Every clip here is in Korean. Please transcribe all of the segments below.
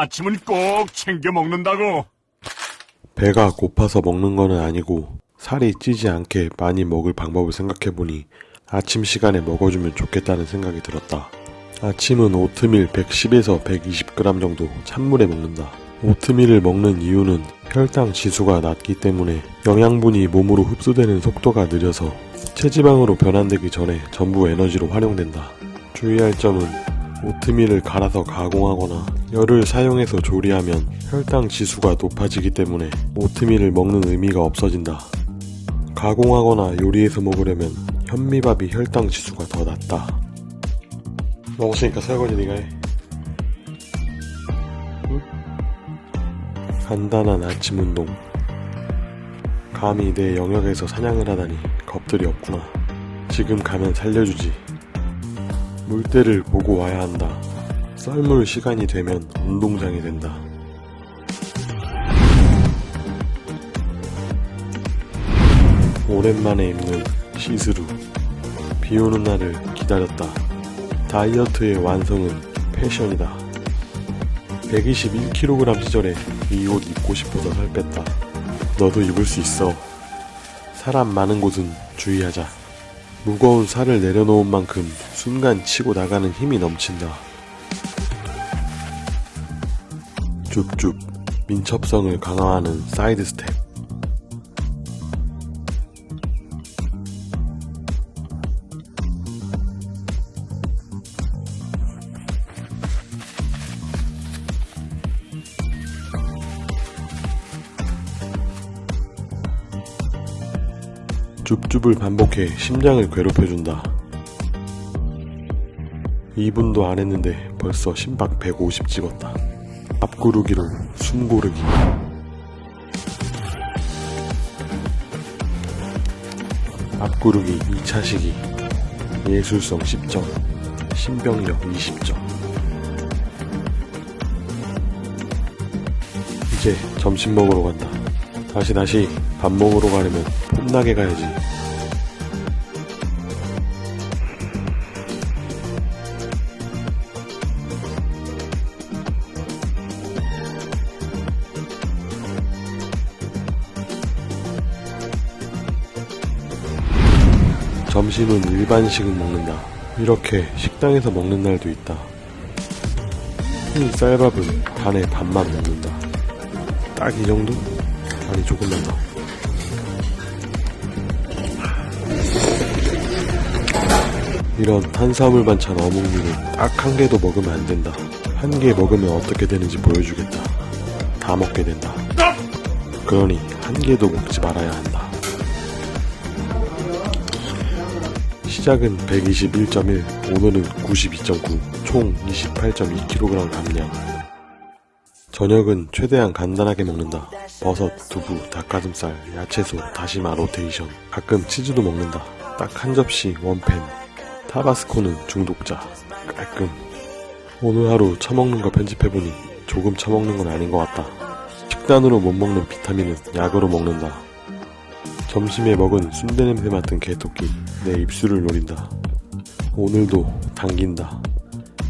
아침은 꼭 챙겨 먹는다고. 배가 고파서 먹는 거는 아니고 살이 찌지 않게 많이 먹을 방법을 생각해보니 아침 시간에 먹어주면 좋겠다는 생각이 들었다. 아침은 오트밀 110에서 120g 정도 찬물에 먹는다. 오트밀을 먹는 이유는 혈당 지수가 낮기 때문에 영양분이 몸으로 흡수되는 속도가 느려서 체지방으로 변환되기 전에 전부 에너지로 활용된다. 주의할 점은 오트밀을 갈아서 가공하거나 열을 사용해서 조리하면 혈당 지수가 높아지기 때문에 오트밀을 먹는 의미가 없어진다. 가공하거나 요리해서 먹으려면 현미밥이 혈당 지수가 더 낮다. 먹었으니까 설거지 네가 해. 응? 간단한 아침 운동. 감히 내 영역에서 사냥을 하다니 겁들이 없구나. 지금 가면 살려주지. 물때를 보고 와야 한다. 썰물 시간이 되면 운동장이 된다. 오랜만에 입는 시스루. 비 오는 날을 기다렸다. 다이어트의 완성은 패션이다. 121kg 시절에 이 옷 입고 싶어서 살 뺐다. 너도 입을 수 있어. 사람 많은 곳은 주의하자. 무거운 살을 내려놓은 만큼 순간 치고 나가는 힘이 넘친다. 줍줍 민첩성을 강화하는 사이드 스텝. 줍줍을 반복해 심장을 괴롭혀준다. 2분도 안 했는데 벌써 심박 150 찍었다. 앞구르기로 숨 고르기. 앞구르기 2차 시기. 예술성 10점. 신병력 20점. 이제 점심 먹으러 간다. 다시 다시 밥 먹으러 가려면 폼나게 가야지. 점심은 일반식은 먹는다. 이렇게 식당에서 먹는 날도 있다. 흰 쌀밥은 반에 반만 먹는다. 딱 이 정도? 아니 조금만 더. 이런 탄수화물 반찬 어묵류는 딱한 개도 먹으면 안 된다. 한 개 먹으면 어떻게 되는지 보여주겠다. 다 먹게 된다. 그러니 한 개도 먹지 말아야 한다. 시작은 121.1, 오늘은 92.9, 총 28.2kg 감량. 저녁은 최대한 간단하게 먹는다. 버섯, 두부, 닭가슴살, 야채소, 다시마 로테이션. 가끔 치즈도 먹는다. 딱 한 접시 원팬. 타바스코는 중독자. 깔끔. 오늘 하루 처먹는 거 편집해보니 조금 처먹는 건 아닌 것 같다. 식단으로 못 먹는 비타민은 약으로 먹는다. 점심에 먹은 순대 냄새 맡은 개토끼. 내 입술을 노린다. 오늘도 당긴다.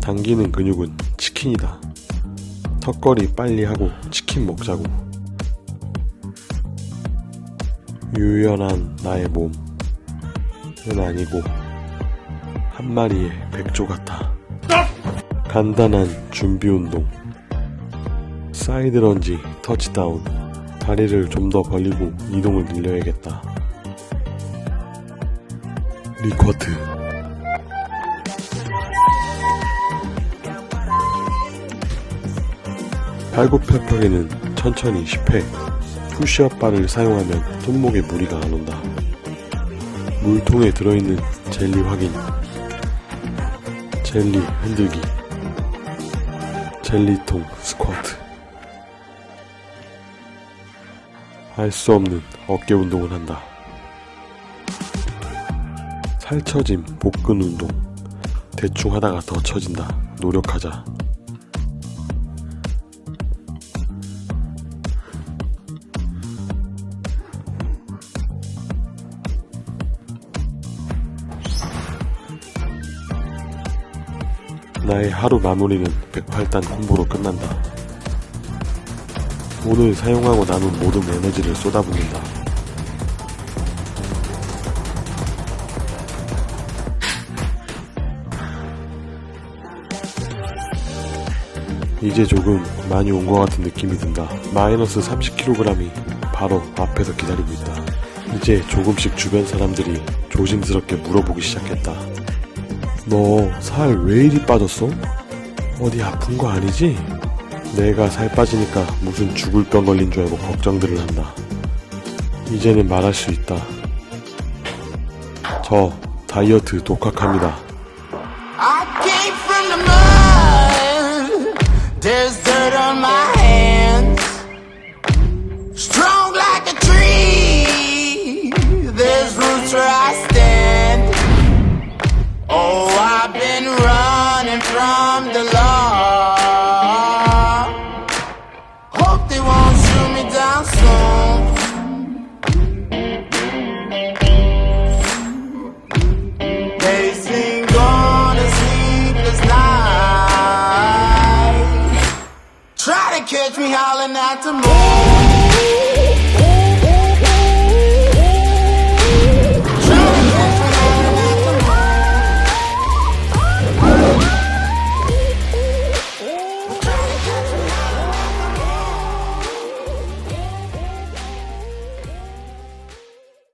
당기는 근육은 치킨이다. 턱걸이 빨리 하고 치킨 먹자고. 유연한 나의 몸 은 아니고 한 마리의 백조 같아. 간단한 준비 운동. side lunge touchdown. 다리를 좀 더 벌리고 이동을 늘려야겠다. 리쿼트. 팔굽혀펴기는 천천히 10회. push-up bar를 사용하면 손목에 무리가 안 온다. 물통에 들어있는 젤리 확인. 젤리 흔들기. 젤리통 스쿼트. 할 수 없는 어깨 운동을 한다. 살처짐 복근 운동. 대충 하다가 더 처진다. 노력하자. 나의 하루 마무리는 108단 콤보로 끝난다. 오늘 사용하고 남은 모든 에너지를 쏟아붓는다. 이제 조금 많이 온 것 같은 느낌이 든다. 마이너스 30kg이 바로 앞에서 기다리고 있다. 이제 조금씩 주변 사람들이 조심스럽게 물어보기 시작했다. 너 살 왜 이리 빠졌어? 어디 아픈 거 아니지? 내가 살 빠지니까 무슨 죽을 병 걸린 줄 알고 걱정들을 한다. 이제는 말할 수 있다. 저 다이어트 독학합니다. I came from the mud. Dirt on my catch me howling at the moon.